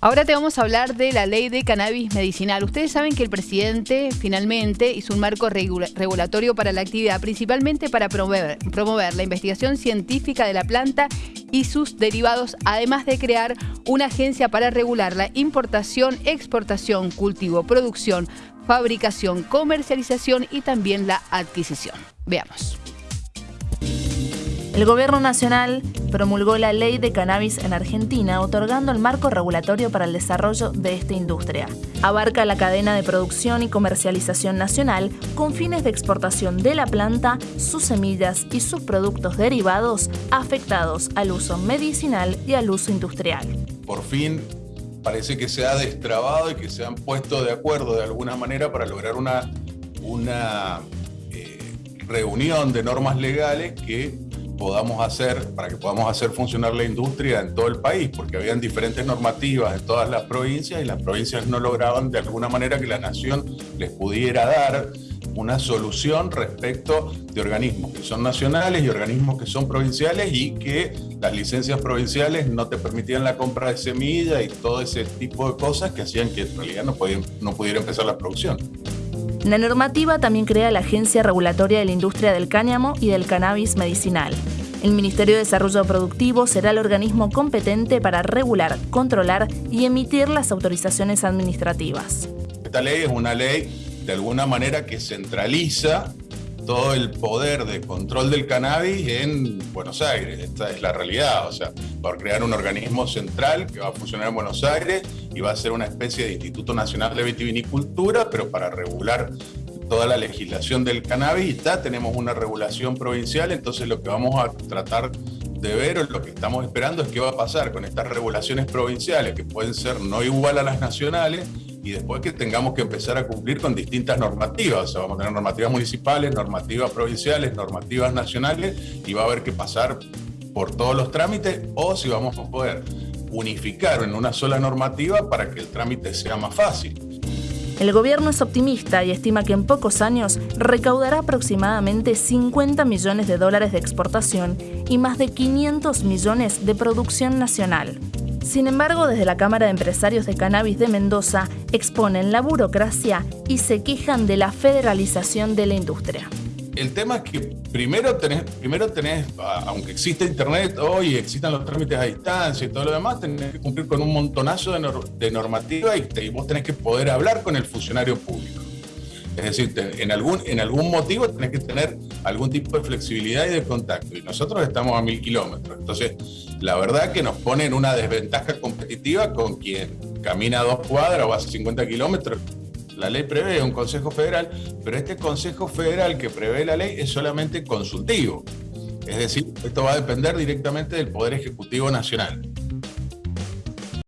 Ahora te vamos a hablar de la ley de cannabis medicinal. Ustedes saben que el presidente finalmente hizo un marco regulatorio para la actividad, principalmente para promover, promover la investigación científica de la planta y sus derivados, además de crear una agencia para regular la importación, exportación, cultivo, producción, fabricación, comercialización y también la adquisición. Veamos. El Gobierno Nacional promulgó la Ley de Cannabis en Argentina, otorgando el marco regulatorio para el desarrollo de esta industria. Abarca la cadena de producción y comercialización nacional con fines de exportación de la planta, sus semillas y sus productos derivados afectados al uso medicinal y al uso industrial. Por fin parece que se ha destrabado y que se han puesto de acuerdo de alguna manera para lograr una, una eh, reunión de normas legales que podamos hacer, para que podamos hacer funcionar la industria en todo el país, porque habían diferentes normativas en todas las provincias y las provincias no lograban de alguna manera que la nación les pudiera dar una solución respecto de organismos que son nacionales y organismos que son provinciales y que las licencias provinciales no te permitían la compra de semilla y todo ese tipo de cosas que hacían que en realidad no, podían, no pudiera empezar la producción. La normativa también crea la Agencia Regulatoria de la Industria del Cáñamo y del Cannabis Medicinal. El Ministerio de Desarrollo Productivo será el organismo competente para regular, controlar y emitir las autorizaciones administrativas. Esta ley es una ley de alguna manera que centraliza todo el poder de control del cannabis en Buenos Aires. Esta es la realidad, o sea, va a crear un organismo central que va a funcionar en Buenos Aires y va a ser una especie de Instituto Nacional de Vitivinicultura, pero para regular toda la legislación del cannabis. Ya tenemos una regulación provincial, entonces lo que vamos a tratar de ver o lo que estamos esperando es qué va a pasar con estas regulaciones provinciales, que pueden ser no igual a las nacionales, y después que tengamos que empezar a cumplir con distintas normativas. O sea, vamos a tener normativas municipales, normativas provinciales, normativas nacionales y va a haber que pasar por todos los trámites o si vamos a poder unificar en una sola normativa para que el trámite sea más fácil. El gobierno es optimista y estima que en pocos años recaudará aproximadamente 50 millones de dólares de exportación y más de 500 millones de producción nacional. Sin embargo, desde la Cámara de Empresarios de Cannabis de Mendoza exponen la burocracia y se quejan de la federalización de la industria. El tema es que primero tenés, primero tenés, aunque existe internet hoy, existan los trámites a distancia y todo lo demás, tenés que cumplir con un montonazo de, normativa y, vos tenés que poder hablar con el funcionario público. Es decir, en, algún, en algún motivo tenés que tener algún tipo de flexibilidad y de contacto. Y nosotros estamos a mil kilómetros. Entonces, la verdad que nos pone en una desventaja competitiva con quien camina dos cuadras o hace 50 kilómetros. La ley prevé un Consejo Federal, pero este Consejo Federal que prevé la ley es solamente consultivo. Es decir, esto va a depender directamente del Poder Ejecutivo Nacional.